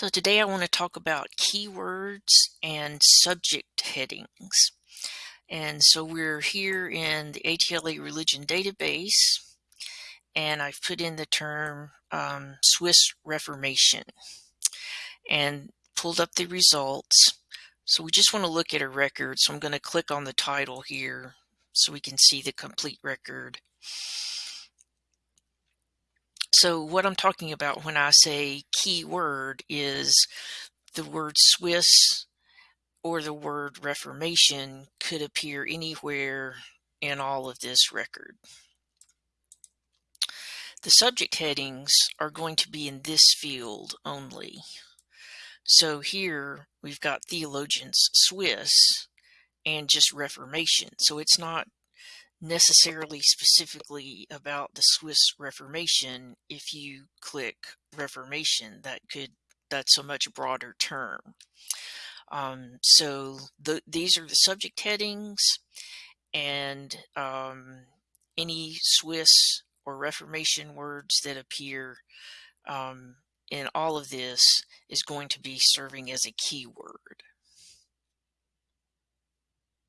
So today I want to talk about keywords and subject headings. And so we're here in the ATLA religion database and I've put in the term um, Swiss Reformation and pulled up the results. So we just want to look at a record. So I'm going to click on the title here so we can see the complete record. So what I'm talking about when I say keyword is the word Swiss or the word Reformation could appear anywhere in all of this record. The subject headings are going to be in this field only. So here we've got theologians Swiss and just Reformation. So it's not necessarily specifically about the Swiss Reformation. If you click Reformation, that could that's a much broader term. Um, so the, these are the subject headings, and um, any Swiss or Reformation words that appear um, in all of this is going to be serving as a keyword.